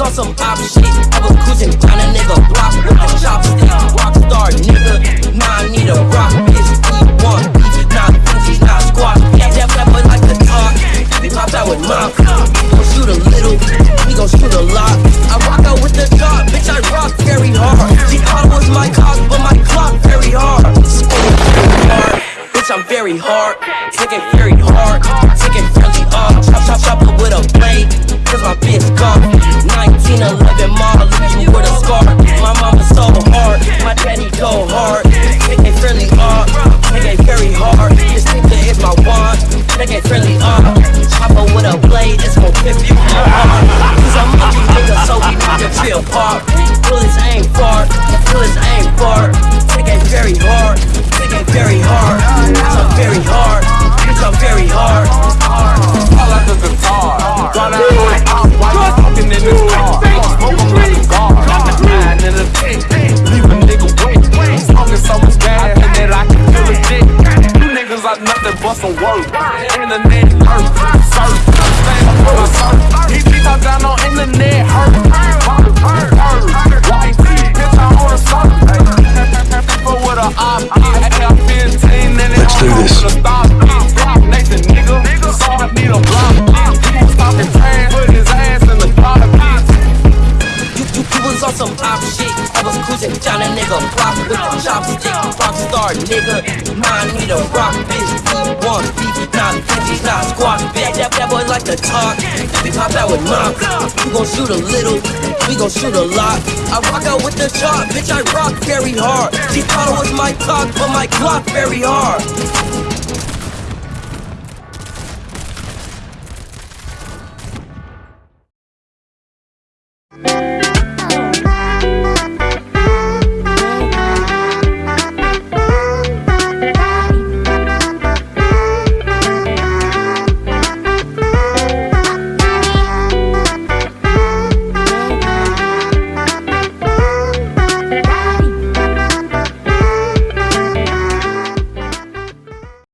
op shit. I was cruising down a nigga block with a chopstick. Rockstar nigga, now I need a rock bitch. E1 beef, not Benji's, not squat. Yeah, that boy like to talk. We pop out with mom. We gon' shoot a little, we gon' shoot a lot. I rock out with the dog, bitch. I rock very hard. She thought was my cock, but my clock very hard. Spinning very hard. Bitch, I'm very hard. Take very hard. I'm very hard. Bitch, I'm very hard. All like a guitar. Got out on it, I'm white, talking in this car. Smoke 'em like a the in the dick. Leave a nigga I can feel dick. You niggas nothing but some. Nigga. I need a rock bitch. E1 beef, not Benji's, not squat. Bitch, that, that boy like to talk. We pop out with mom. We gon' shoot a little. We gon' shoot a lot. I rock out with the chop. Bitch, I rock very hard. She thought it was my cock, but my clock very hard.